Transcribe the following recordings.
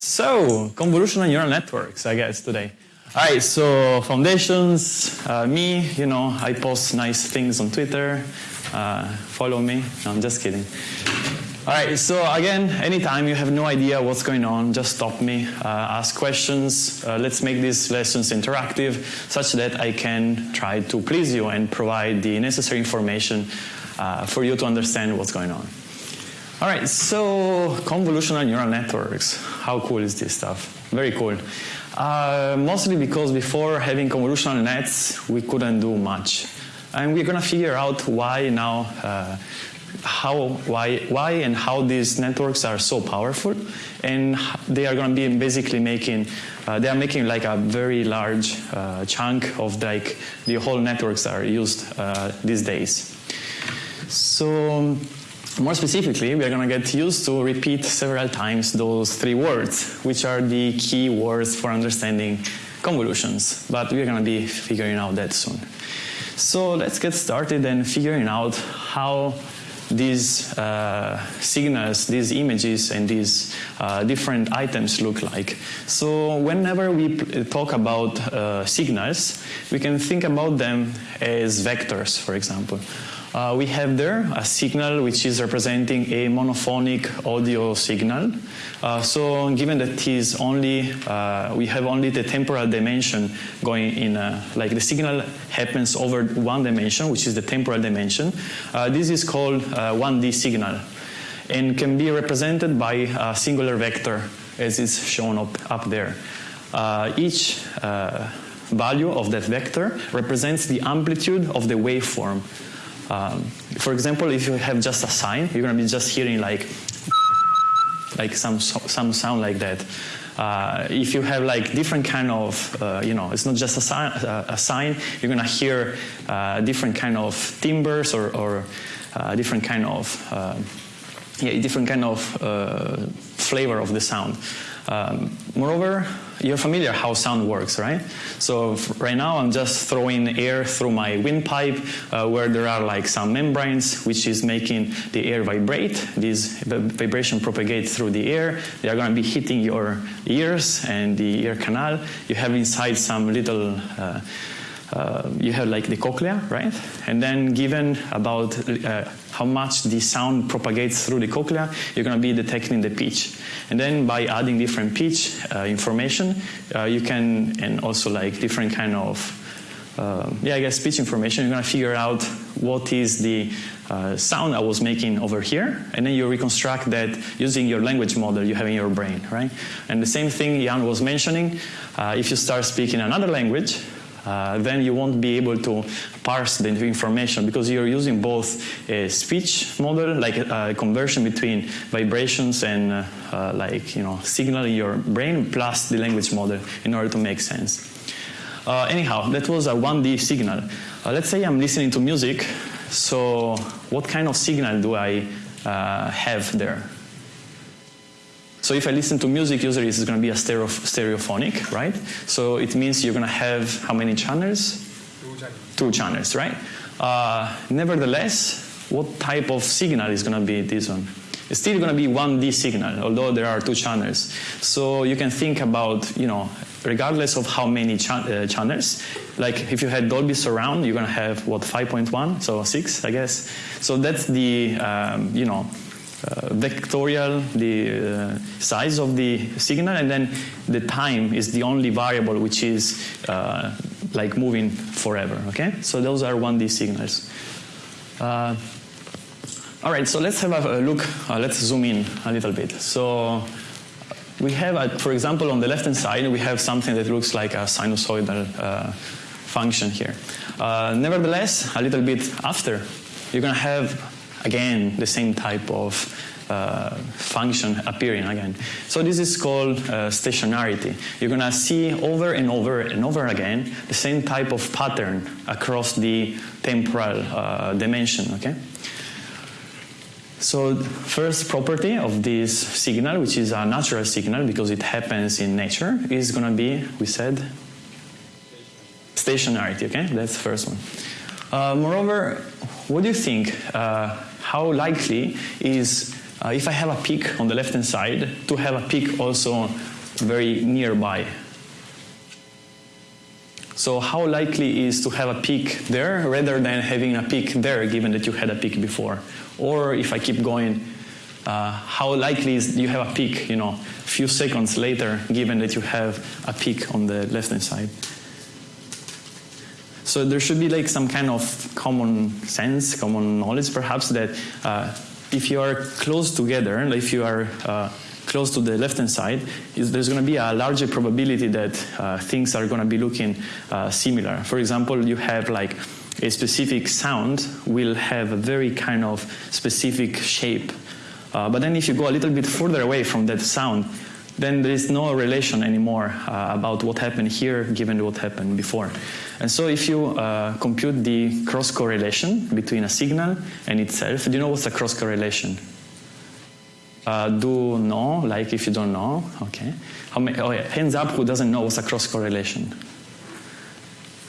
So, convolutional neural networks, I guess, today. All right, so foundations, uh, me, you know, I post nice things on Twitter. Uh, follow me. No, I'm just kidding. All right, so again, anytime you have no idea what's going on, just stop me, uh, ask questions. Uh, let's make these lessons interactive such that I can try to please you and provide the necessary information uh, for you to understand what's going on. All right, so convolutional neural networks. How cool is this stuff? Very cool. Uh, mostly because before having convolutional nets, we couldn't do much. And we're going to figure out why now, uh, how, why, why and how these networks are so powerful. And they are going to be basically making, uh, they are making like a very large uh, chunk of like the whole networks are used uh, these days. So more specifically, we are going to get used to repeat several times those three words, which are the key words for understanding convolutions. But we're going to be figuring out that soon. So let's get started and figuring out how these uh, signals, these images, and these uh, different items look like. So whenever we talk about uh, signals, we can think about them as vectors, for example. Uh, we have there a signal which is representing a monophonic audio signal. Uh, so given that is only, uh, we have only the temporal dimension going in, uh, like the signal happens over one dimension, which is the temporal dimension. Uh, this is called 1D uh, signal and can be represented by a singular vector as is shown up, up there. each value of that vector represents the amplitude of the waveform. Um, for example, if you have just a sine, you're going to be just hearing like, like some, some sound like that. Uh, if you have like different kind of, uh, you know, it's not just a, sine, uh, a sine you're going to hear uh, different kind of timbres or, or uh, different kind of, uh, yeah, different kind of flavor of the sound. Um, moreover, you're familiar how sound works, right? So right now I'm just throwing air through my windpipe uh, where there are like some membranes which is making the air vibrate. These vibration propagate through the air. They are going to be hitting your ears and the ear canal. You have inside some little uh, uh, you have like the cochlea, right? And then given about uh, how much the sound propagates through the cochlea, you're going to be detecting the pitch. And then by adding different pitch uh, information, uh, you can, and also like different kind of, uh, yeah, I guess pitch information, you're going to figure out what is the sound I was making over here, and then you reconstruct that using your language model you have in your brain, right? And the same thing Yann was mentioning, if you start speaking another language, uh, then you won't be able to parse the information because you're using both a speech model, like a, a conversion between vibrations and uh, uh, like you know signal in your brain, plus the language model in order to make sense. Uh, anyhow, that was a 1D signal. Uh, let's say I'm listening to music. So what kind of signal do I uh, have there? So if I listen to music, usually it's going to be a stereo, stereophonic, right? So it means you're going to have how many channels? Two channels. Two channels, right? Uh, nevertheless, what type of signal is going to be this one? It's still going to be 1D signal, although there are two channels. So you can think about, you know, regardless of how many cha uh, channels, like if you had Dolby Surround, you're going to have, what, 5.1? So 6, I guess. So that's the, um, you know, uh, vectorial, the uh, size of the signal, and then the time is the only variable which is uh, like moving forever, okay? So those are 1D signals. Uh, all right, so let's have a look, uh, let's zoom in a little bit. So we have, a, for example, on the left-hand side, we have something that looks like a sinusoidal uh, function here. nevertheless, a little bit after, you're going to have again, the same type of uh, function appearing again. So this is called uh, stationarity. You're going to see over and over and over again the same type of pattern across the temporal uh, dimension, okay? So first property of this signal, which is a natural signal because it happens in nature, is going to be, we said, stationarity, okay? That's the first one. Uh, moreover, what do you think? How likely is uh, if I have a peak on the left hand side, to have a peak also very nearby. So how likely is to have a peak there rather than having a peak there given that you had a peak before? Or if I keep going, uh, how likely is you have a peak, you know, a few seconds later given that you have a peak on the left hand side? So there should be like some kind of common sense, common knowledge perhaps that uh, if you are close together, if you are uh, close to the left-hand side, is there's going to be a larger probability that uh, things are going to be looking uh, similar. For example, you have like a specific sound will have a very kind of specific shape. Uh, but then if you go a little bit further away from that sound, then there is no relation anymore uh, about what happened here given what happened before. And so if you uh, compute the cross correlation between a signal and itself, do you know what's a cross correlation? Uh, do know, like if you don't know, okay. Many, oh yeah, hands up who doesn't know what's a cross correlation.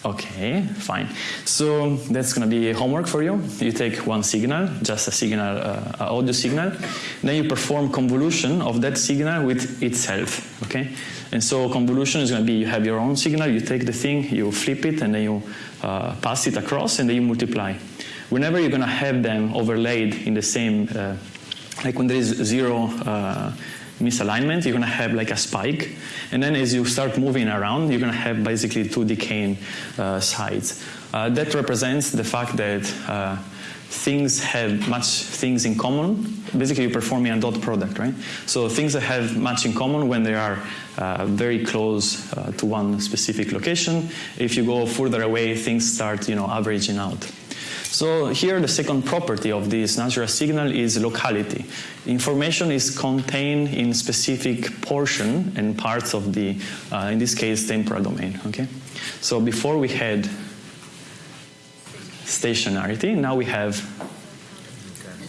Okay, fine. So that's going to be homework for you. You take one signal, just a signal, uh, audio signal, then you perform convolution of that signal with itself. Okay, and so convolution is going to be you have your own signal, you take the thing, you flip it, and then you uh, pass it across, and then you multiply. Whenever you're going to have them overlaid in the same uh, like when there is zero uh, misalignment, you're going to have like a spike. And then as you start moving around, you're going to have basically two decaying uh, sides. Uh, that represents the fact that uh, things have much things in common. Basically, you're performing a dot product, right? So things that have much in common when they are uh, very close uh, to one specific location. If you go further away, things start, you know, averaging out. So here the second property of this natural signal is locality. Information is contained in specific portion and parts of the, uh, in this case, temporal domain. Okay, So before we had stationarity, now we have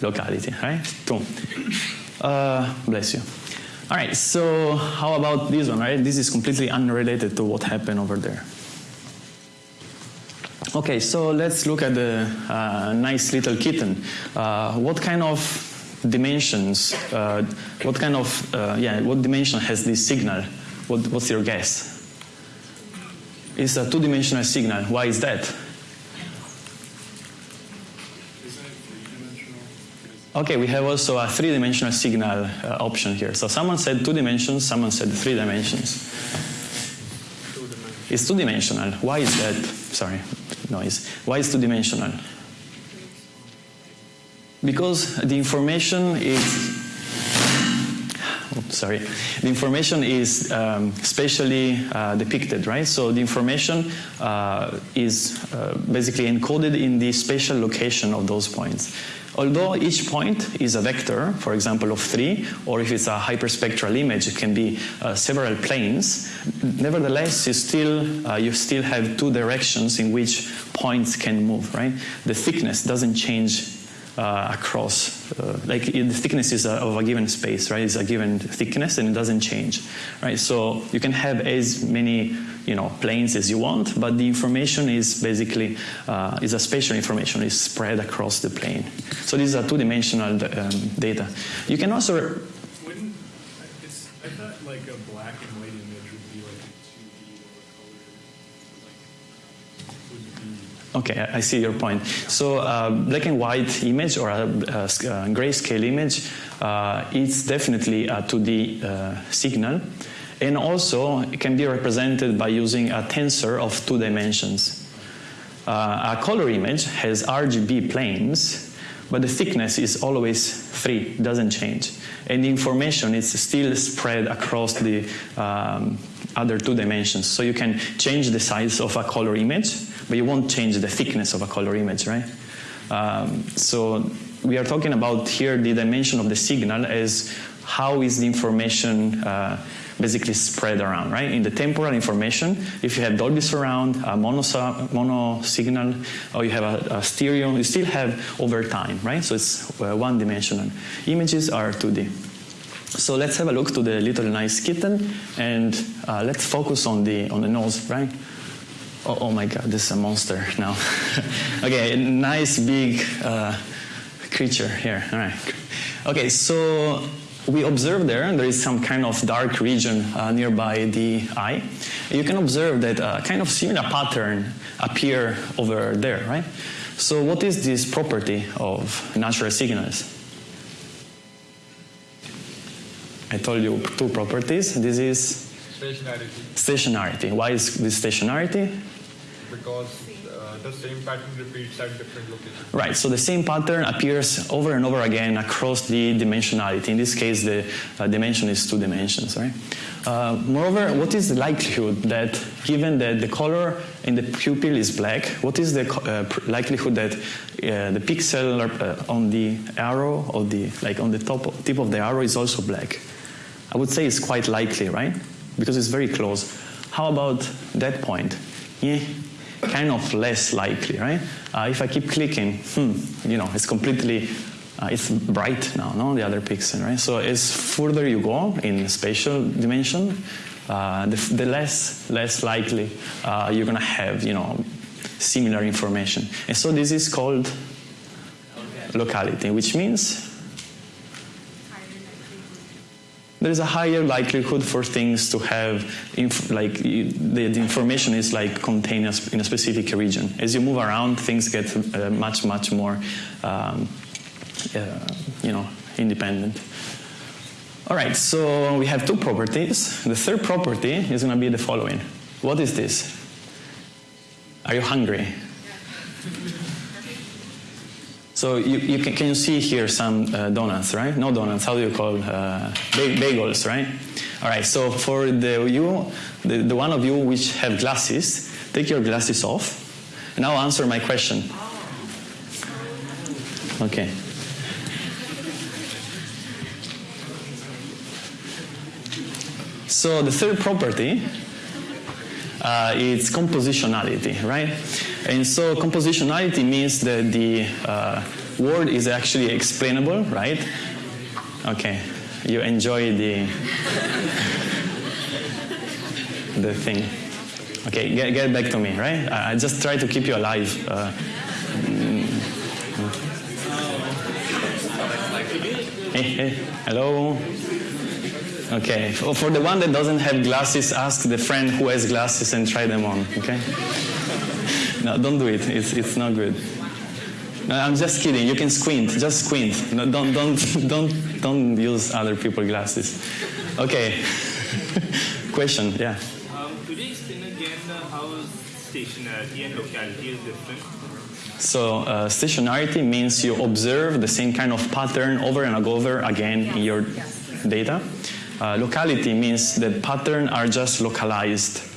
locality, right? Boom. Uh, bless you. All right, so how about this one, right? This is completely unrelated to what happened over there. Okay, so let's look at the uh, nice little kitten. Uh, what kind of dimensions, uh, what kind of, uh, yeah, what dimension has this signal? What, what's your guess? It's a two-dimensional signal. Why is that? Okay, we have also a three-dimensional signal uh, option here. So someone said two dimensions, someone said three dimensions. It's two-dimensional. Why is that? Sorry noise. Why is two-dimensional? Because the information is sorry, the information is um, spatially uh, depicted, right? So the information uh, is uh, basically encoded in the spatial location of those points. Although each point is a vector, for example, of three, or if it's a hyperspectral image, it can be uh, several planes. Nevertheless, you still, uh, you still have two directions in which points can move, right? The thickness doesn't change uh, across, uh, like the thickness is a, of a given space, right? It's a given thickness and it doesn't change, right? So you can have as many, you know, planes as you want, but the information is basically, uh, is a spatial information, is spread across the plane. So these are two-dimensional um, data. You can also Okay, I see your point. So uh, black and white image or a, a, a grayscale image, uh, it's definitely a 2D uh, signal. And also it can be represented by using a tensor of two dimensions. Uh, a color image has RGB planes, but the thickness is always free, doesn't change. And the information is still spread across the um, other two dimensions. So you can change the size of a color image, but you won't change the thickness of a color image, right? Um, so we are talking about here the dimension of the signal as how is the information uh, basically spread around, right? In the temporal information, if you have Dolby surround, a mono, mono signal, or you have a, a, stereo, you still have over time, right? So it's uh, one dimensional. Images are 2D. So let's have a look to the little nice kitten and uh, let's focus on the, on the nose, right? Oh, oh, my god, this is a monster now. okay, nice big uh, creature here. All right. Okay, so we observe there, and there is some kind of dark region uh, nearby the eye. You can observe that a uh, kind of similar pattern appear over there, right? So what is this property of natural signals? I told you two properties. This is stationarity. Stationarity. Why is this stationarity? Because the same pattern repeats at different locations. Right, so the same pattern appears over and over again across the dimensionality. In this case, the uh, dimension is two dimensions, right? Uh, moreover, what is the likelihood that, given that the color in the pupil is black, what is the uh, likelihood that uh, the pixel uh, on the arrow or the like on the top tip of the arrow is also black? I would say it's quite likely, right? Because it's very close. How about that point? Yeah, kind of less likely, right? Uh, if I keep clicking, hmm, you know, it's completely, uh, it's bright now, no, the other pixel, right? So as further you go in spatial dimension, uh, the, the, less less likely uh, you're gonna have, you know, similar information. And so this is called locality, which means there is a higher likelihood for things to have, like the, the, information is like contained in a specific region. As you move around, things get uh, much, much more, um, uh, you know, independent. All right, so we have two properties. The third property is going to be the following. What is this? Are you hungry? So you, you can, can, you see here some uh, donuts, right? No donuts, how do you call uh, bagels, right? All right, so for the you, the, the one of you which have glasses, take your glasses off, and I'll answer my question. Okay. So the third property uh, is compositionality, right? And so compositionality means that the uh, word is actually explainable, right? Okay, you enjoy the the thing. Okay, get, get back to me, right? I, I just try to keep you alive. Uh, hey, hey, hello. Okay, for the one that doesn't have glasses, ask the friend who has glasses and try them on, okay? No, don't do it. It's, it's not good. No, I'm just kidding. You can squint. Just squint. No, don't, don't, don't, don't use other people's glasses. Okay. Question, yeah. Um, could you explain again how stationarity and locality is different? So uh, stationarity means you observe the same kind of pattern over and over again in your data. Uh, locality means that patterns are just localized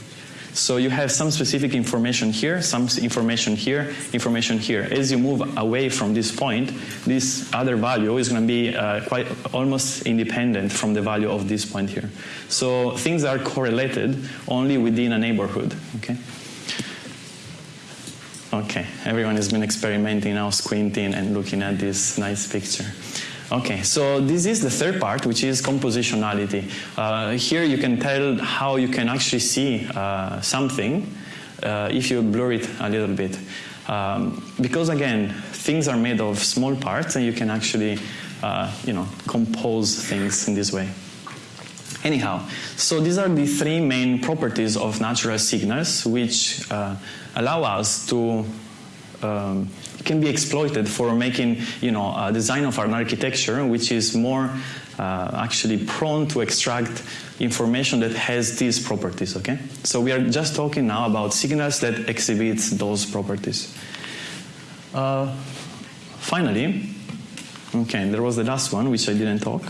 so you have some specific information here, some information here, information here. As you move away from this point, this other value is going to be uh, quite almost independent from the value of this point here. So things are correlated only within a neighborhood. Okay. Okay, everyone has been experimenting now, squinting and looking at this nice picture. Okay, so this is the third part, which is compositionality. Uh, here you can tell how you can actually see uh, something uh, if you blur it a little bit. Um, because again, things are made of small parts and you can actually, uh, you know, compose things in this way. Anyhow, so these are the three main properties of natural signals which uh, allow us to um, can be exploited for making you know a design of an architecture which is more uh, actually prone to extract information that has these properties okay? So we are just talking now about signals that exhibits those properties. Uh, finally okay there was the last one which I didn't talk.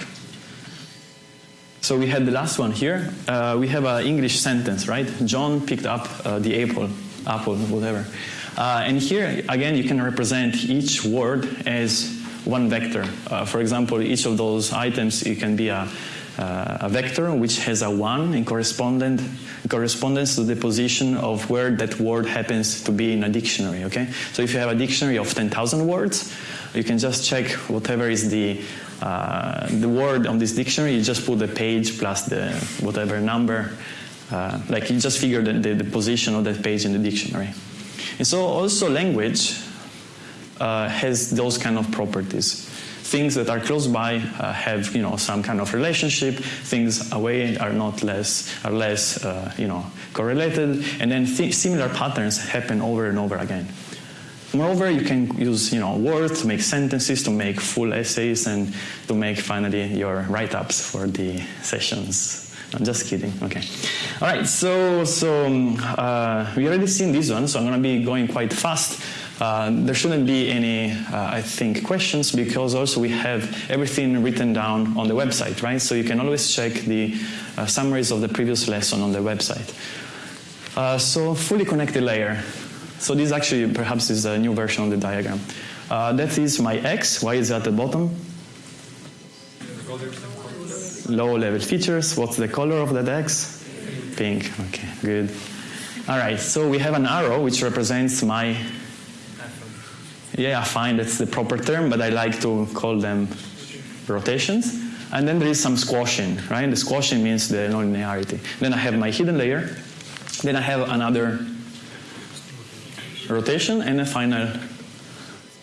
So we had the last one here. Uh, we have an English sentence right? John picked up uh, the apple apple whatever uh, and here, again, you can represent each word as one vector. Uh, for example, each of those items, it can be a, uh, a vector which has a 1 in correspondent, correspondence to the position of where that word happens to be in a dictionary, okay? So if you have a dictionary of 10,000 words, you can just check whatever is the, uh, the word on this dictionary, you just put the page plus the whatever number, uh, like you just figure the, the, the position of that page in the dictionary. And so also language uh, has those kind of properties. things that are close by uh, have you know some kind of relationship. Things away are not less are less uh, you know correlated, and then th similar patterns happen over and over again. Moreover, you can use you know words to make sentences, to make full essays, and to make finally your write-ups for the sessions. I'm just kidding. Okay. All right. So so um, uh, we already seen this one, so I'm going to be going quite fast. Uh, there shouldn't be any, uh, I think, questions because also we have everything written down on the website, right? So you can always check the uh, summaries of the previous lesson on the website. Uh, so fully connected layer. So this actually perhaps is a new version of the diagram. Uh, that is my X. Why is at the bottom? Low level features. What's the color of that X? Pink. Okay, good. All right, so we have an arrow which represents my. Yeah, fine, that's the proper term, but I like to call them rotations. And then there is some squashing, right? The squashing means the nonlinearity. Then I have my hidden layer. Then I have another rotation and a final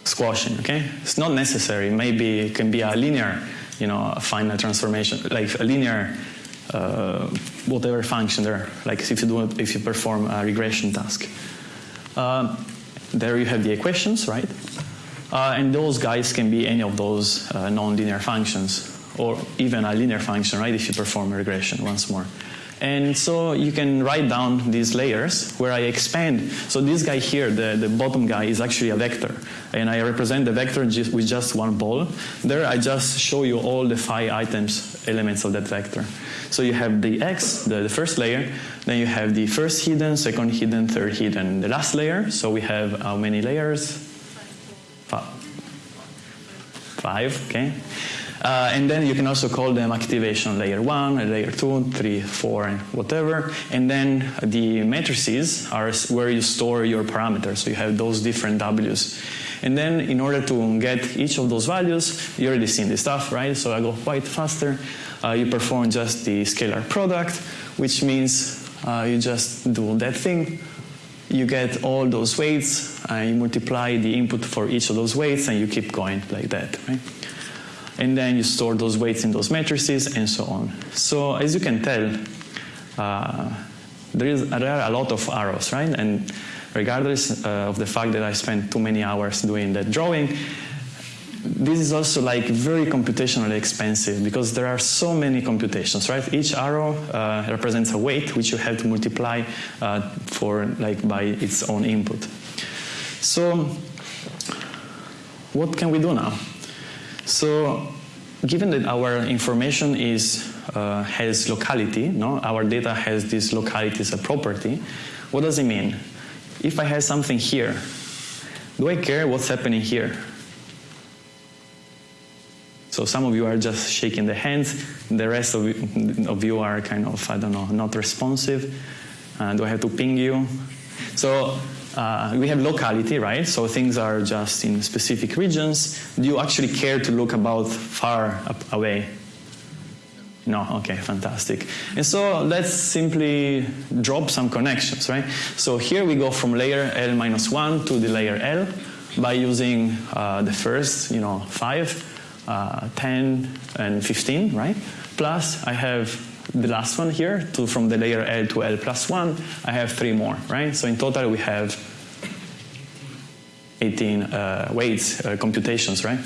squashing, okay? It's not necessary. Maybe it can be a linear, you know, a final transformation, like a linear uh, whatever function there, like if you do it, if you perform a regression task. Uh, there you have the equations, right? Uh, and those guys can be any of those uh, nonlinear functions, or even a linear function, right, if you perform a regression once more. And so you can write down these layers where I expand. So this guy here, the, the bottom guy, is actually a vector. And I represent the vector just with just one ball. There I just show you all the five items, elements of that vector. So you have the x, the, the first layer, then you have the first hidden, second hidden, third hidden, the last layer. So we have how many layers? Five. Five, okay. Uh, and then you can also call them activation layer 1, layer 2, 3, 4, and whatever. And then the matrices are where you store your parameters. So you have those different W's. And then in order to get each of those values, you already seen this stuff, right? So I go quite faster. Uh, you perform just the scalar product, which means uh, you just do that thing. You get all those weights, and you multiply the input for each of those weights, and you keep going like that, right? And then you store those weights in those matrices and so on. So as you can tell, uh, there, is, there are a lot of arrows, right? And regardless uh, of the fact that I spent too many hours doing that drawing, this is also like very computationally expensive because there are so many computations, right? Each arrow uh, represents a weight which you have to multiply uh, for like by its own input. So what can we do now? So given that our information is, uh, has locality, no? our data has this locality as a property, what does it mean? If I have something here, do I care what's happening here? So some of you are just shaking the hands, the rest of, of you are kind of, I don't know, not responsive. Uh, do I have to ping you? So uh, we have locality, right? So things are just in specific regions. Do you actually care to look about far away? No, okay, fantastic. And so let's simply drop some connections, right? So here we go from layer L minus 1 to the layer L by using uh, the first, you know, 5, uh, 10, and 15, right? Plus I have the last one here, to, from the layer L to L plus 1, I have three more, right? So in total we have 18 uh, weights, uh, computations, right?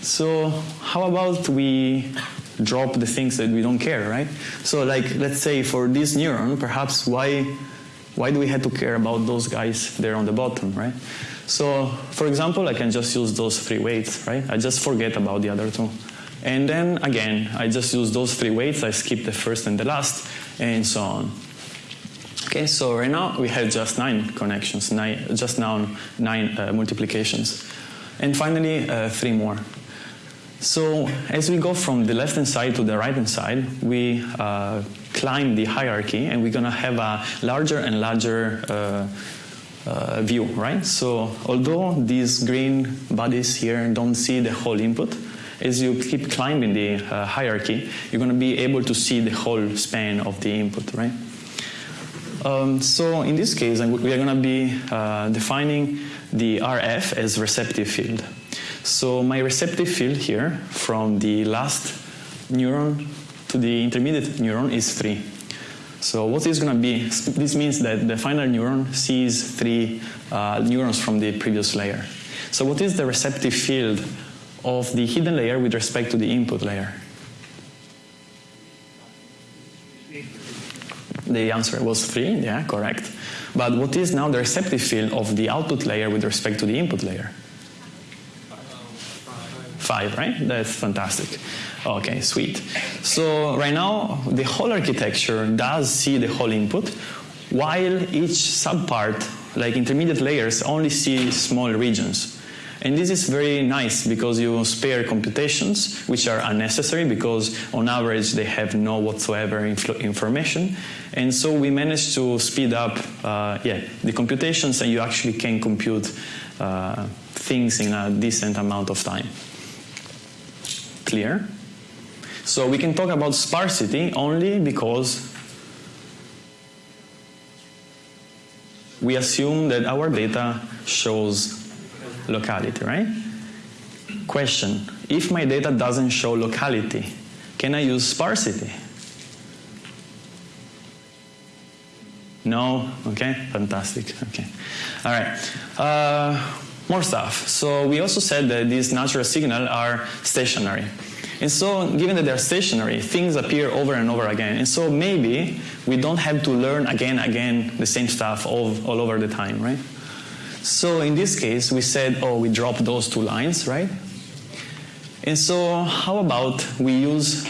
So how about we drop the things that we don't care, right? So like, let's say for this neuron, perhaps why, why do we have to care about those guys there on the bottom, right? So for example, I can just use those three weights, right? I just forget about the other two. And then again, I just use those three weights, I skip the first and the last, and so on. Okay, so right now we have just nine connections, nine, just now nine uh, multiplications. And finally, uh, three more. So as we go from the left-hand side to the right-hand side, we uh, climb the hierarchy and we're gonna have a larger and larger uh, uh, view, right? So although these green bodies here don't see the whole input, as you keep climbing the uh, hierarchy, you're going to be able to see the whole span of the input, right? Um, so in this case, we are going to be uh, defining the RF as receptive field. So my receptive field here from the last neuron to the intermediate neuron is 3. So what is going to be, this means that the final neuron sees three uh, neurons from the previous layer. So what is the receptive field of the hidden layer with respect to the input layer? The answer was 3, yeah, correct. But what is now the receptive field of the output layer with respect to the input layer? 5, right? That's fantastic. Okay, sweet. So right now, the whole architecture does see the whole input, while each subpart, like intermediate layers, only see small regions. And this is very nice because you spare computations, which are unnecessary because on average they have no whatsoever information. And so we managed to speed up uh, yeah, the computations and you actually can compute uh, things in a decent amount of time. Clear? So we can talk about sparsity only because we assume that our data shows locality, right? Question, if my data doesn't show locality, can I use sparsity? No? Okay, fantastic. Okay. All right. Uh, more stuff. So we also said that these natural signals are stationary. And so, given that they're stationary, things appear over and over again. And so maybe we don't have to learn again, again, the same stuff all, all over the time, right? So in this case, we said, oh, we drop those two lines, right? And so how about we use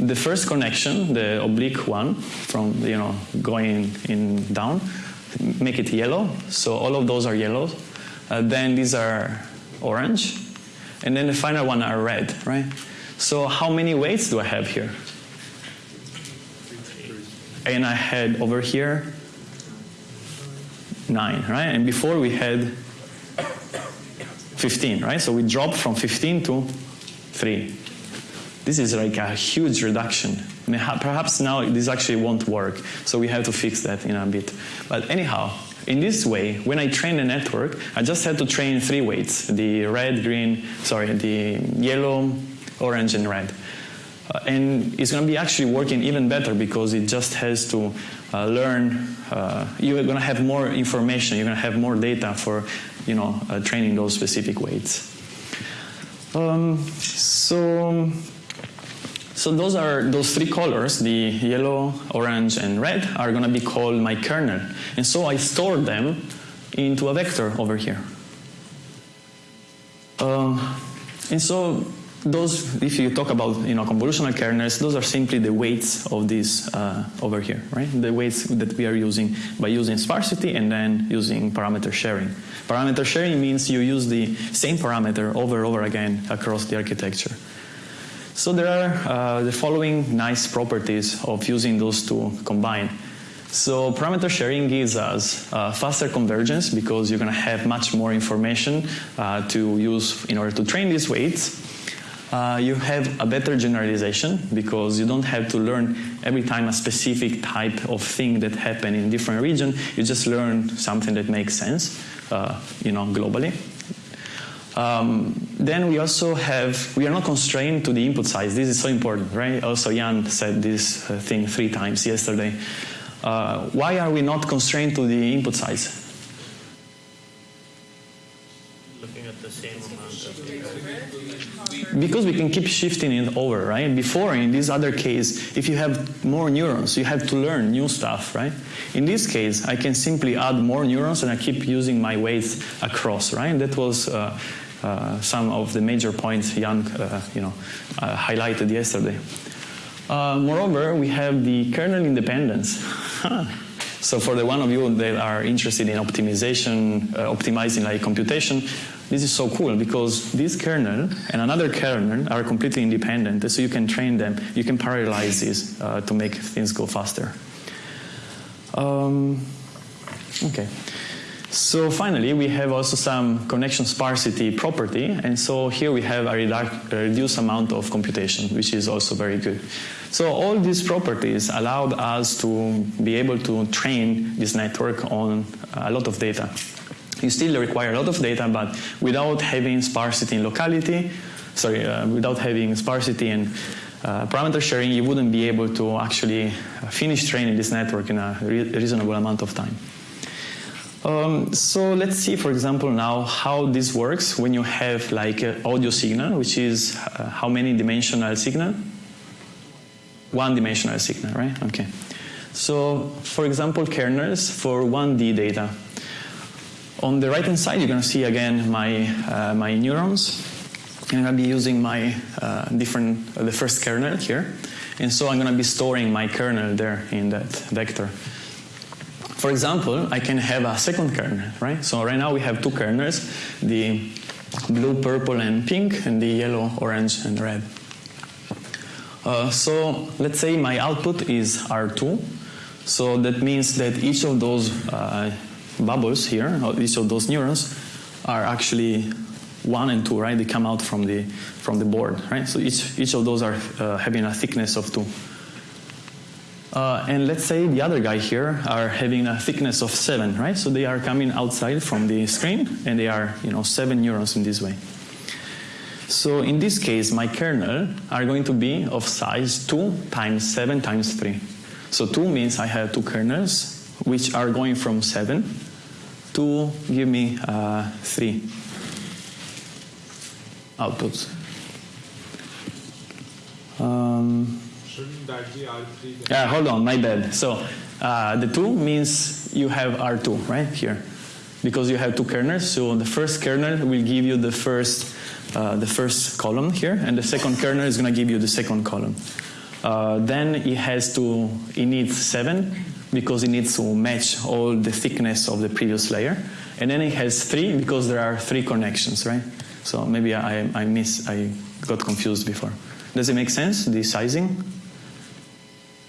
the first connection, the oblique one, from, you know, going in down, make it yellow. So all of those are yellow. Uh, then these are orange. And then the final one are red, right? So how many weights do I have here? And I had over here 9, right? And before we had 15, right? So we dropped from 15 to 3. This is like a huge reduction. Perhaps now this actually won't work, so we have to fix that in a bit. But anyhow, in this way, when I train a network, I just had to train three weights, the red, green, sorry, the yellow, orange, and red. Uh, and it's going to be actually working even better because it just has to uh, learn. Uh, you're going to have more information. You're going to have more data for, you know, uh, training those specific weights. Um, so, so those are those three colors: the yellow, orange, and red are going to be called my kernel. And so I store them into a vector over here. Uh, and so those, if you talk about you know, convolutional kernels, those are simply the weights of these uh, over here, right? The weights that we are using by using sparsity and then using parameter sharing. Parameter sharing means you use the same parameter over and over again across the architecture. So there are uh, the following nice properties of using those two combined. So parameter sharing gives us uh, faster convergence because you're going to have much more information uh, to use in order to train these weights uh, you have a better generalization because you don't have to learn every time a specific type of thing that happen in different region. You just learn something that makes sense, uh, you know, globally. Um, then we also have, we are not constrained to the input size. This is so important, right? Also Yann said this uh, thing three times yesterday. Uh, why are we not constrained to the input size? Because we can keep shifting it over, right? Before, in this other case, if you have more neurons, you have to learn new stuff, right? In this case, I can simply add more neurons and I keep using my weights across, right? That was uh, uh, some of the major points Yann, uh, you know, uh, highlighted yesterday. Uh, moreover, we have the kernel independence. so for the one of you that are interested in optimization, uh, optimizing like computation, this is so cool because this kernel and another kernel are completely independent, so you can train them, you can parallelize this uh, to make things go faster. Um, okay. So finally, we have also some connection sparsity property, and so here we have a, redu a reduced amount of computation, which is also very good. So all these properties allowed us to be able to train this network on a lot of data. you still require a lot of data, but without having sparsity in locality, sorry, uh, without having sparsity and uh, parameter sharing, you wouldn't be able to actually finish training this network in a re reasonable amount of time. Um, so let's see, for example, now how this works when you have like an audio signal, which is uh, how many dimensional signal? One dimensional signal, right? Okay. So, for example, kernels for 1D data. On the right-hand side, you're going to see again my, uh, my neurons. I'm going to be using my uh, different, uh, the first kernel here. And so I'm going to be storing my kernel there in that vector. For example, I can have a second kernel, right? So right now we have two kernels, the blue, purple, and pink, and the yellow, orange, and red. Uh, so let's say my output is R2. So that means that each of those uh, bubbles here, each of those neurons, are actually one and two, right? They come out from the from the board, right? So each each of those are uh, having a thickness of two. Uh, and let's say the other guy here are having a thickness of seven, right? So they are coming outside from the screen, and they are, you know, seven neurons in this way. So in this case, my kernel are going to be of size 2 times 7 times 3. So 2 means I have two kernels, which are going from 7 to give me uh, 3 outputs. Um, Shouldn't that be R3? yeah, hold on, my bad. So uh, the 2 means you have R2 right here. Because you have two kernels, so the first kernel will give you the first, uh, the first column here, and the second kernel is going to give you the second column. Uh, then it has to, it needs 7 because it needs to match all the thickness of the previous layer. And then it has 3 because there are three connections, right? So maybe I, I miss, I got confused before. Does it make sense, the sizing?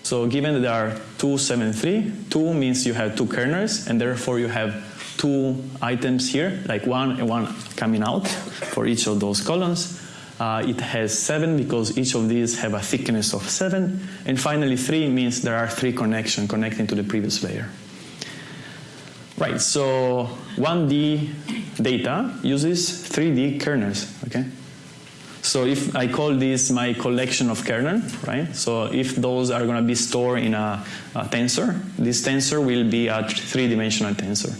So given that there are 2, 7, 3, 2 means you have two kernels, and therefore you have two items here, like one and one coming out for each of those columns. Uh, it has 7 because each of these have a thickness of 7. And finally 3 means there are three connections connecting to the previous layer. Right, so 1D data uses 3D kernels, okay? So if I call this my collection of kernel, right? So if those are going to be stored in a, a tensor, this tensor will be a three-dimensional tensor.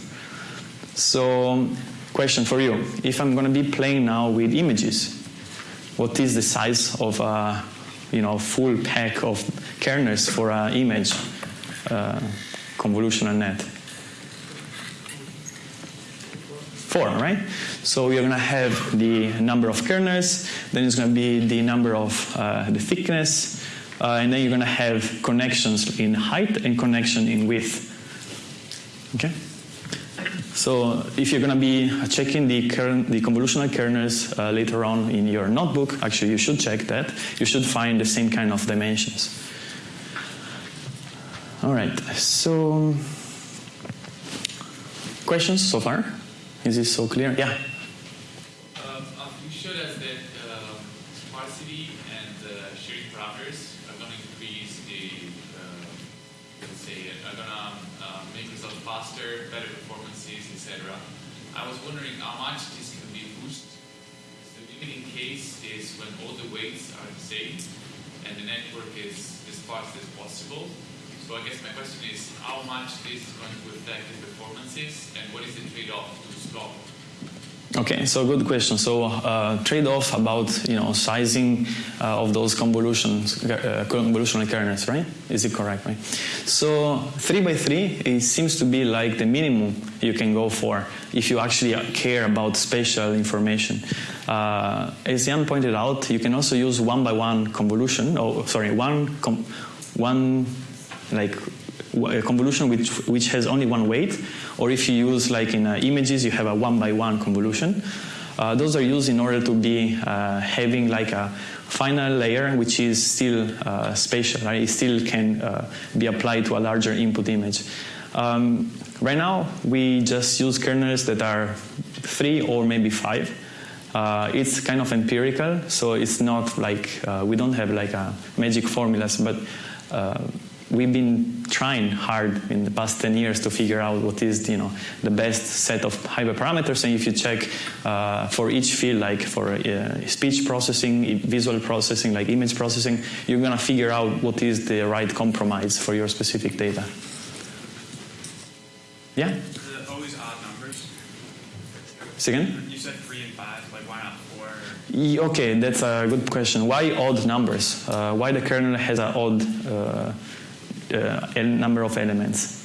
So question for you, if I'm going to be playing now with images, what is the size of a you know, full pack of kernels for an image uh, convolutional net? Four, right? So you're going to have the number of kernels, then it's going to be the number of uh, the thickness, uh, and then you're going to have connections in height and connection in width. Okay? So if you're going to be checking the, kern, the convolutional kernels uh, later on in your notebook, actually you should check that. You should find the same kind of dimensions. All right, so questions so far? Is this so clear? Yeah. Um, you showed us that um, sparsity and uh, sharing parameters are going to increase the, uh, let's say, are going to uh, make results faster, better performances, etc. I was wondering how much this can be boosted. The limiting case is when all the weights are the same and the network is as fast as possible. So I guess my question is how much this is going to affect the performances and what is the trade-off to stop? Okay, so good question. So uh, trade-off about you know sizing uh, of those convolutions, uh, convolutional kernels, right? Is it correct, right? So three by three, it seems to be like the minimum you can go for if you actually care about spatial information. Uh, as Yann pointed out, you can also use one by one convolution. Oh, sorry, one one like a convolution which, which has only one weight, or if you use like in uh, images, you have a one by one convolution. Uh, those are used in order to be uh, having like a final layer which is still uh, spatial, right? It still can uh, be applied to a larger input image. Um, right now, we just use kernels that are three or maybe five. Uh, it's kind of empirical, so it's not like we don't have like a magic formulas, but we've been trying hard in the past 10 years to figure out what is you know the best set of hyperparameters. And if you check uh, for each field, like for uh, speech processing, visual processing, like image processing, you're gonna figure out what is the right compromise for your specific data. Yeah. Always odd numbers. Second. You said three and five. Like why not four? Okay, that's a good question. Why odd numbers? Uh, why the kernel has an odd uh, uh, number of elements?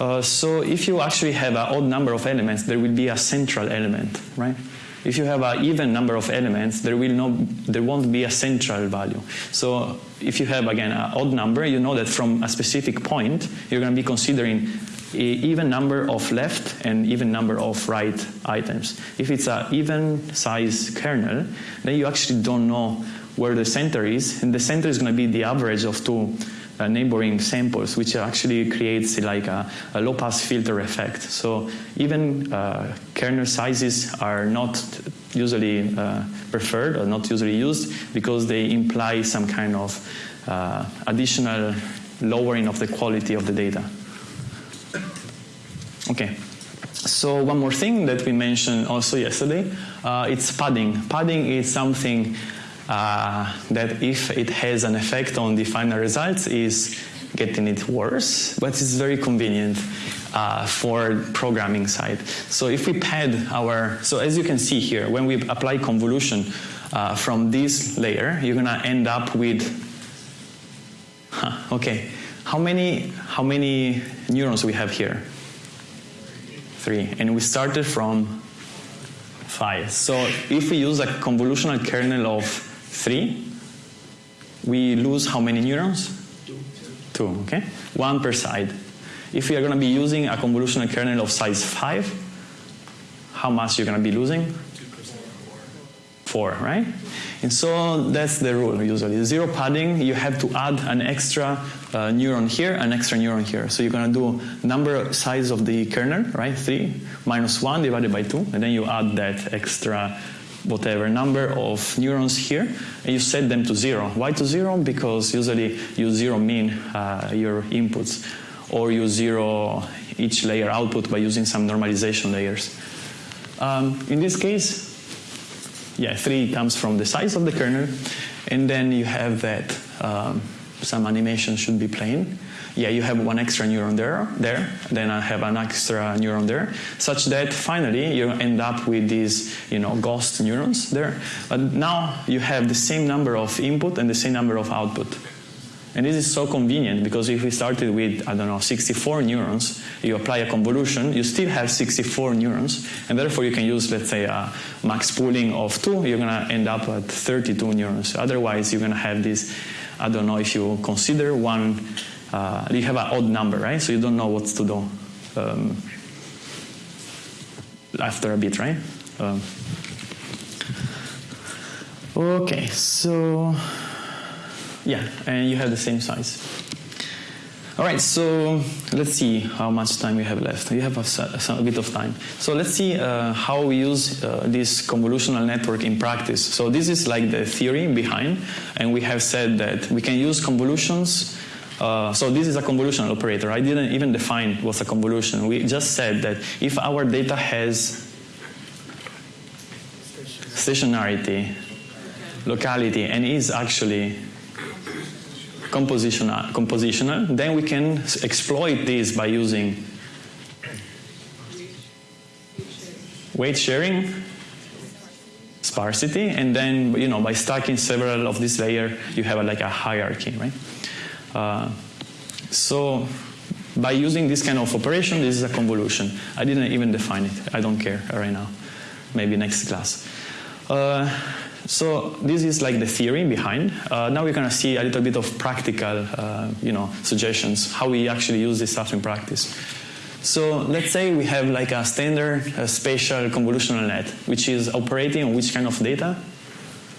Uh, so if you actually have an odd number of elements, there will be a central element, right? If you have an even number of elements, there will no, there won't be a central value. So if you have again an odd number, you know that from a specific point, you're going to be considering an even number of left and even number of right items. If it's an even size kernel, then you actually don't know where the center is, and the center is going to be the average of two uh, neighboring samples, which actually creates like a, a low-pass filter effect. So even uh, kernel sizes are not usually uh, preferred or not usually used because they imply some kind of uh, additional lowering of the quality of the data. Okay. So one more thing that we mentioned also yesterday, uh, it's padding. Padding is something uh, that if it has an effect on the final results is getting it worse, but it's very convenient uh, for programming side. So if we pad our, so as you can see here, when we apply convolution uh, from this layer, you're gonna end up with, huh, okay, how many, how many neurons we have here? three, and we started from five. So if we use a convolutional kernel of three, we lose how many neurons? Two. Two, okay? One per side. If we are going to be using a convolutional kernel of size five, how much you're going to be losing? Four, right? And so that's the rule usually. Zero padding, you have to add an extra uh, neuron here, an extra neuron here. So you're going to do number size of the kernel, right? 3 minus 1 divided by 2, and then you add that extra whatever number of neurons here, and you set them to 0. Why to 0? Because usually you 0 mean uh, your inputs, or you 0 each layer output by using some normalization layers. Um, in this case, yeah, 3 comes from the size of the kernel, and then you have that um, some animation should be playing. Yeah, you have one extra neuron there, there, then I have an extra neuron there, such that finally you end up with these, you know, ghost neurons there. But now you have the same number of input and the same number of output. And this is so convenient because if we started with, I don't know, 64 neurons, you apply a convolution, you still have 64 neurons, and therefore you can use, let's say, a max pooling of 2, you're going to end up at 32 neurons. Otherwise, you're going to have this I don't know if you consider one, uh, you have an odd number, right? So you don't know what to do um, after a bit, right? Um, okay, so yeah, and you have the same size. All right, so let's see how much time we have left. We have a, a bit of time. So let's see uh, how we use uh, this convolutional network in practice. So this is like the theory behind, and we have said that we can use convolutions. Uh, so this is a convolutional operator. I didn't even define what's a convolution. We just said that if our data has stationarity, locality, and is actually compositional, compositional, then we can exploit this by using weight sharing, sparsity, and then you know by stacking several of this layer, you have a, like a hierarchy, right? Uh, so by using this kind of operation, this is a convolution. I didn't even define it. I don't care right now. Maybe next class. Uh, so this is like the theory behind. Uh, now we're going to see a little bit of practical, uh, you know, suggestions how we actually use this stuff in practice. So let's say we have like a standard spatial convolutional net, which is operating on which kind of data?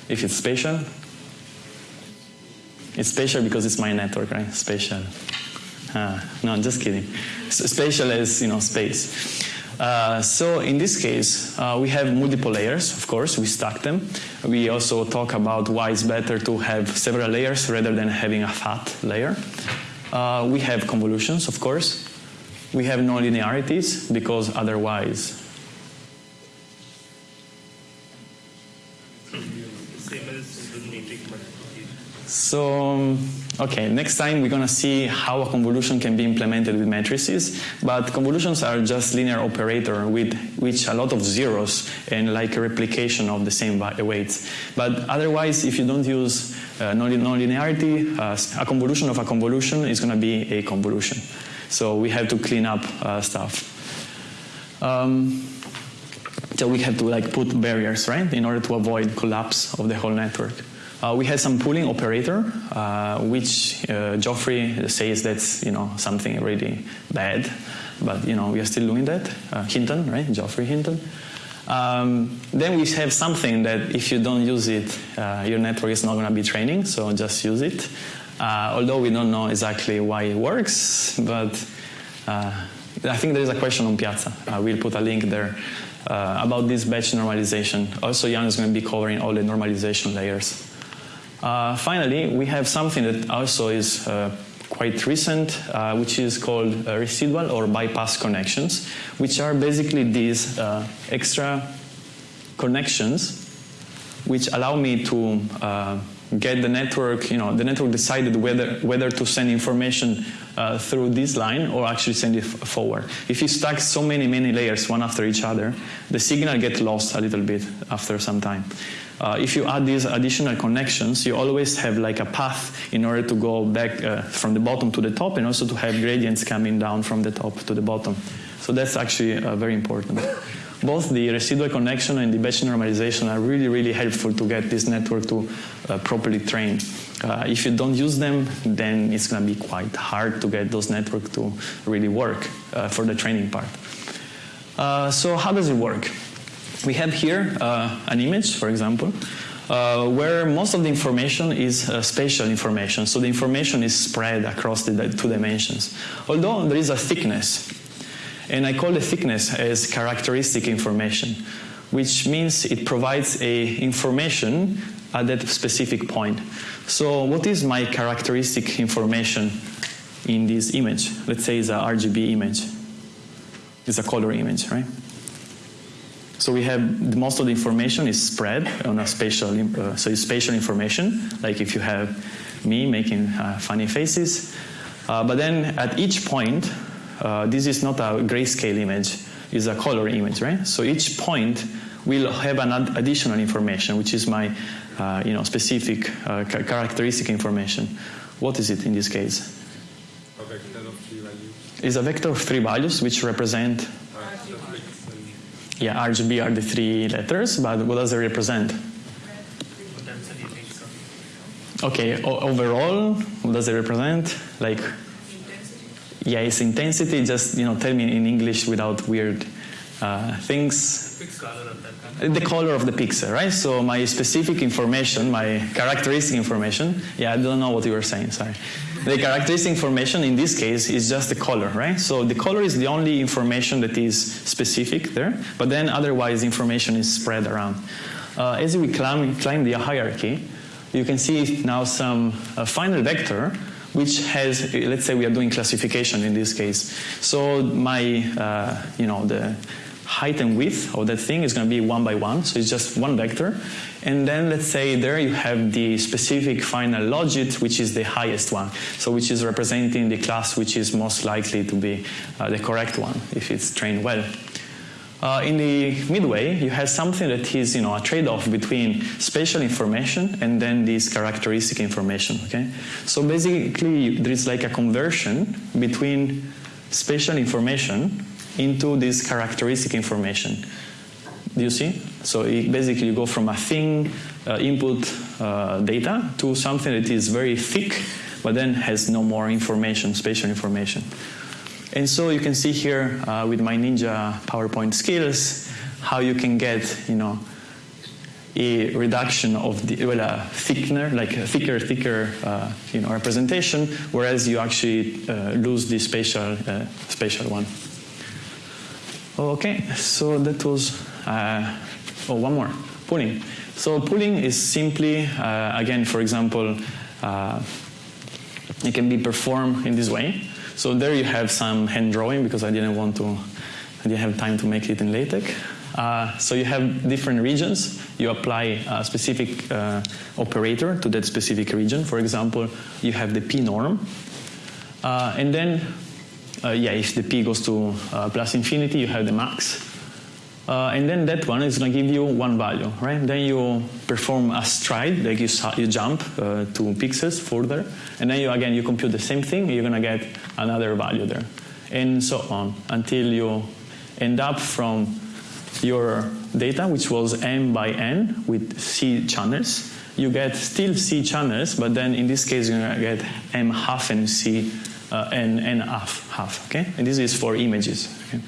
If it's spatial, it's spatial because it's my network, right? Spatial. Uh, no, I'm just kidding. So spatial is you know space. Uh, so in this case, uh, we have multiple layers, of course, we stack them. We also talk about why it's better to have several layers rather than having a fat layer. Uh, we have convolutions, of course. We have nonlinearities because otherwise So, okay, next time we're going to see how a convolution can be implemented with matrices, but convolutions are just linear operator with which a lot of zeros and like a replication of the same weights. But otherwise, if you don't use uh, nonlinearity, uh, a convolution of a convolution is going to be a convolution. So we have to clean up uh, stuff. Um, so we have to like put barriers, right, in order to avoid collapse of the whole network. Uh, we had some pooling operator, uh, which uh, Geoffrey says that's you know something really bad, but you know we are still doing that. Uh, Hinton, right? Geoffrey Hinton. Um, then we have something that if you don't use it, uh, your network is not going to be training. So just use it. Uh, although we don't know exactly why it works, but I think there is a question on Piazza. we'll put a link there. about this batch normalization. Also, Yann is going to be covering all the normalization layers. Uh, finally, we have something that also is uh, quite recent, uh, which is called uh, residual or bypass connections, which are basically these uh, extra connections which allow me to uh, get the network, you know, the network decided whether, whether to send information uh, through this line or actually send it forward. If you stack so many, many layers one after each other, the signal gets lost a little bit after some time. Uh, if you add these additional connections, you always have like a path in order to go back uh, from the bottom to the top and also to have gradients coming down from the top to the bottom. So that's actually uh, very important. Both the residual connection and the batch normalization are really, really helpful to get this network to uh, properly train. Uh, if you don't use them, then it's going to be quite hard to get those networks to really work for the training part. so how does it work? We have here uh, an image, for example, uh, where most of the information is uh, spatial information. So the information is spread across the two dimensions. Although there is a thickness, and I call the thickness as characteristic information, which means it provides a information at that specific point. So what is my characteristic information in this image? Let's say it's a RGB image. It's a color image, right? So we have most of the information is spread on a spatial, uh, so it's spatial information, like if you have me making uh, funny faces. Uh, but then at each point, uh, this is not a grayscale image, it's a color image, right? So each point will have an additional information, which is my uh, you know, specific uh, characteristic information. What is it in this case? A vector of three values. Is a vector of three values which represent yeah, RGB are the three letters, but what does it represent? Okay, overall, what does it represent? Like, yeah, it's intensity. Just you know, tell me in English without weird uh, things. The color of the pixel, right? So my specific information, my characteristic information. Yeah, I don't know what you were saying. Sorry. The characteristic information in this case is just the color, right? So the color is the only information that is specific there, but then otherwise information is spread around. Uh, as we climb, climb the hierarchy, you can see now some uh, final vector which has, let's say we are doing classification in this case. So my, uh, you know, the height and width of that thing is going to be one by one, so it's just one vector. And then let's say there you have the specific final logit, which is the highest one, so which is representing the class which is most likely to be uh, the correct one if it's trained well. Uh, in the midway, you have something that is, you know, a trade-off between spatial information and then this characteristic information. Okay, so basically, there is like a conversion between spatial information into this characteristic information. Do you see? So it basically you go from a thin uh, input uh, data to something that is very thick, but then has no more information, spatial information. And so you can see here uh, with my Ninja PowerPoint skills how you can get, you know, a reduction of the well, a thickener, like a thicker, thicker, uh, you know, representation, whereas you actually uh, lose the spatial, uh, spatial one. Okay, so that was, uh, oh, one more, pooling. So pooling is simply, uh, again, for example, uh, it can be performed in this way. So there you have some hand drawing because I didn't want to, I didn't have time to make it in LaTeX. Uh, so you have different regions. You apply a specific uh, operator to that specific region. For example, you have the p norm. Uh, and then, uh, yeah, if the p goes to uh, plus infinity, you have the max. Uh, and then that one is going to give you one value, right? Then you perform a stride, like you, you jump two pixels further. And then you, again, you compute the same thing, you're going to get another value there. And so on, until you end up from your data, which was m by n with c channels, you get still c channels, but then in this case you're going to get m half and c uh, and n half, half, okay? And this is for images. Okay?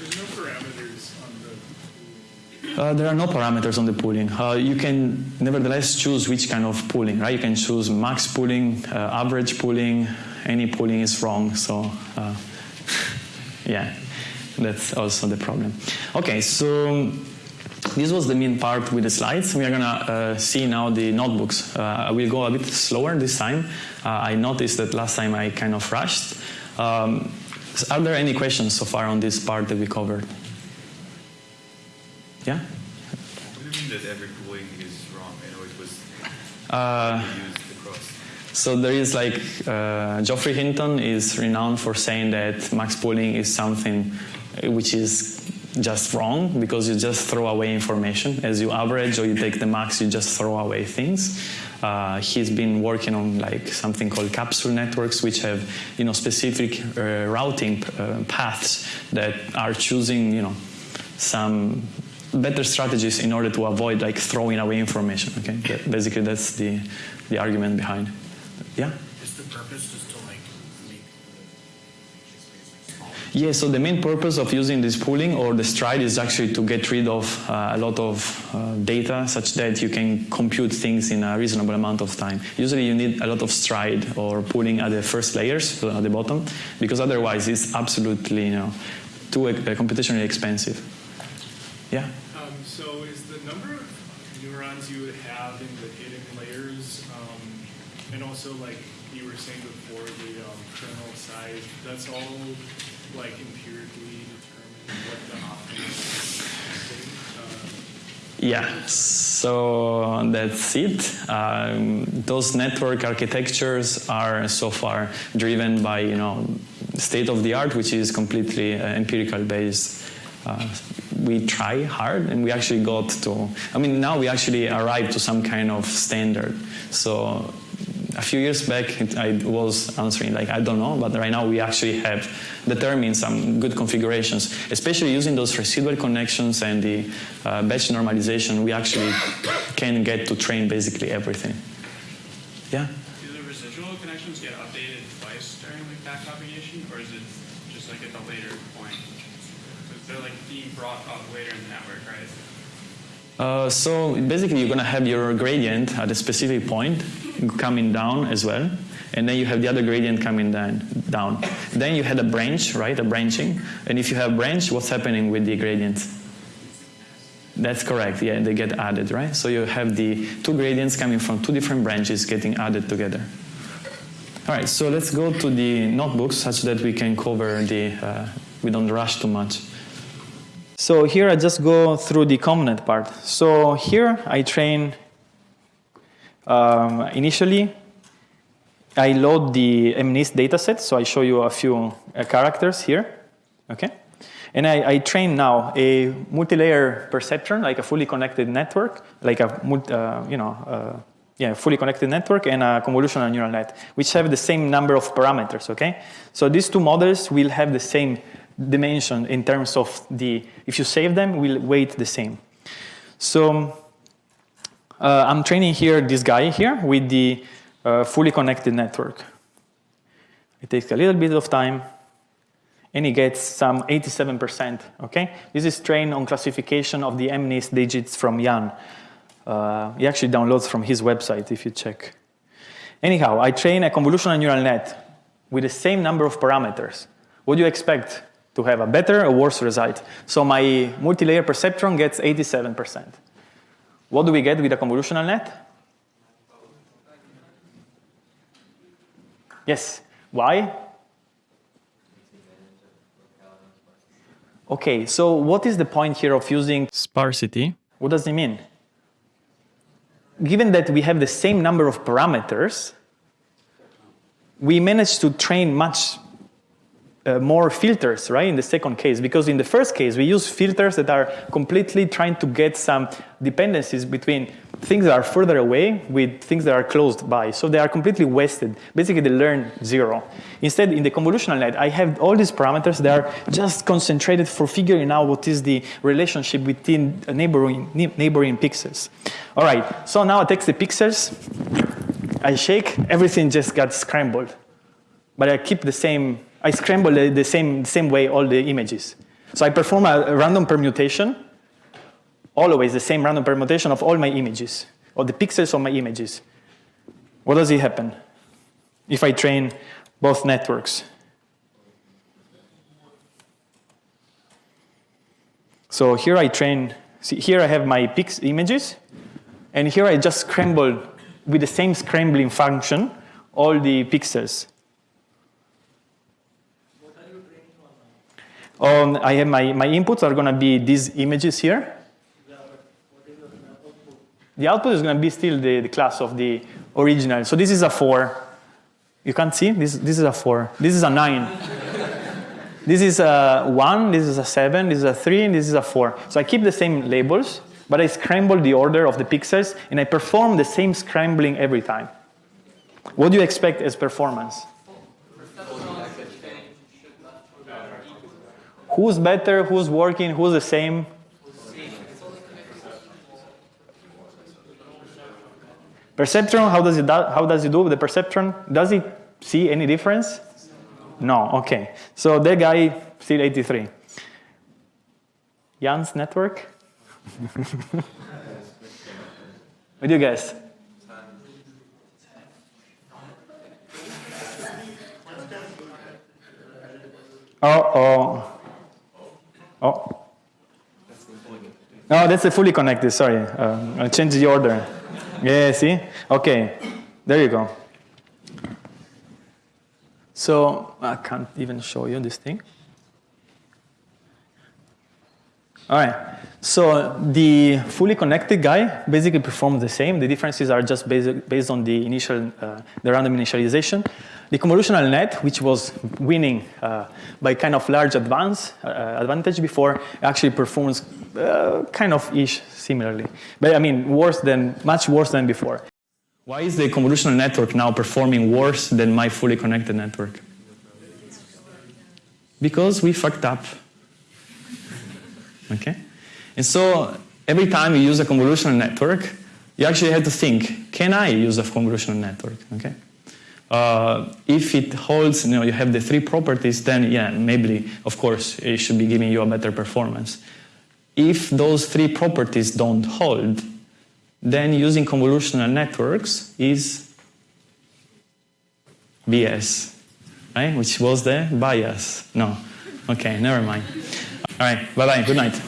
There's no parameters on the uh, there are no parameters on the pooling. Uh, you can nevertheless choose which kind of pooling, right? You can choose max pooling, uh, average pooling, any pooling is wrong, so uh, yeah. That's also the problem. Okay, so this was the main part with the slides. We are going to uh, see now the notebooks. I will go a bit slower this time. I noticed that last time I kind of rushed. Um, are there any questions so far on this part that we covered? Yeah? What do you mean that every pooling is wrong? I know it was Uh, used across. So there is like uh, Geoffrey Hinton is renowned for saying that max pooling is something which is just wrong because you just throw away information. As you average or you take the max, you just throw away things. Uh, he's been working on like something called capsule networks, which have you know specific uh, routing uh, paths that are choosing you know some better strategies in order to avoid like throwing away information. Okay, that, basically that's the the argument behind. Yeah. Is the purpose just to like make Yeah, so the main purpose of using this pooling or the stride is actually to get rid of uh, a lot of uh, data such that you can compute things in a reasonable amount of time. Usually you need a lot of stride or pooling at the first layers, so at the bottom, because otherwise it's absolutely you know, too uh, computationally expensive. Yeah? Um, so is the number of neurons you would have in the hidden layers, um, and also like you were saying before, the um, kernel size, that's all like empirically determined what the optimal state, uh, Yeah, so that's it. Um, those network architectures are so far driven by you know state of the art, which is completely uh, empirical based. Uh, we try hard, and we actually got to. I mean, now we actually arrived to some kind of standard. So a few years back, I was answering like I don't know, but right now we actually have determined some good configurations, especially using those residual connections and the uh, batch normalization. We actually can get to train basically everything. Yeah. Do the residual connections get updated twice during like back propagation, or is it just like at the later point? 'Cause they're up later in the network, right? Uh, so basically, you're going to have your gradient at a specific point coming down as well, and then you have the other gradient coming down. down. Then you had a branch, right? A branching, and if you have branch, what's happening with the gradients? That's correct. Yeah, they get added, right? So you have the two gradients coming from two different branches getting added together. All right, so let's go to the notebooks such that we can cover the. Uh, we don't rush too much. So here I just go through the ConvNet part. So here I train, um, initially, I load the MNIST dataset, so I show you a few uh, characters here, okay? And I, I, train now a multi-layer perceptron, like a fully connected network, like a, uh, you know, uh, yeah, fully connected network and a convolutional neural net, which have the same number of parameters, okay? So these two models will have the same dimension in terms of the, if you save them, will weight the same. So uh, I'm training here this guy here with the uh, fully connected network. It takes a little bit of time and he gets some 87%, okay? This is trained on classification of the MNIST digits from Yann. Uh, he actually downloads from his website if you check. Anyhow, I train a convolutional neural net with the same number of parameters. What do you expect? To have a better or worse result. So my multi-layer perceptron gets 87%. What do we get with a convolutional net? Yes. Why? Okay, so what is the point here of using sparsity? What does it mean? Given that we have the same number of parameters, we managed to train much uh, more filters, right, in the second case. Because in the first case, we use filters that are completely trying to get some dependencies between things that are further away with things that are closed by. So they are completely wasted. Basically, they learn zero. Instead, in the convolutional net, I have all these parameters that are just concentrated for figuring out what is the relationship between neighboring, neighboring pixels. All right, so now I take the pixels, I shake, everything just got scrambled. But I keep the same, I scramble the same, same way all the images. So I perform a, a random permutation, always the same random permutation of all my images, or the pixels of my images. What does it happen if I train both networks? So here I train, see, here I have my pix images, and here I just scramble with the same scrambling function all the pixels. Um, I have my, my inputs are going to be these images here. The output is going to be still the, the class of the original. So this is a 4. You can't see? This, this is a 4. This is a 9. this is a 1, this is a 7, this is a 3, and this is a 4. So I keep the same labels, but I scramble the order of the pixels, and I perform the same scrambling every time. What do you expect as performance? Who's better, who's working, who's the same? Perceptron, how does it how does it do with the perceptron? Does it see any difference? No, okay. So that guy still 83. Yann's network? what do you guess? Oh, oh. Oh. No, that's a fully connected, sorry. Uh, I changed the order. Yeah, see? Okay, there you go. So I can't even show you this thing. All right, so the fully connected guy basically performs the same. The differences are just based, based on the initial, uh, the random initialization. The convolutional net, which was winning uh, by kind of large advance, uh, advantage before, actually performs uh, kind of ish similarly. But I mean, worse than, much worse than before. Why is the convolutional network now performing worse than my fully connected network? Because we fucked up. Okay? And so every time you use a convolutional network, you actually have to think, can I use a convolutional network? Okay? Uh, if it holds, you know, you have the three properties, then yeah, maybe, of course, it should be giving you a better performance. If those three properties don't hold, then using convolutional networks is BS, right? Which was the bias. No. Okay, never mind. All right, bye-bye, good night.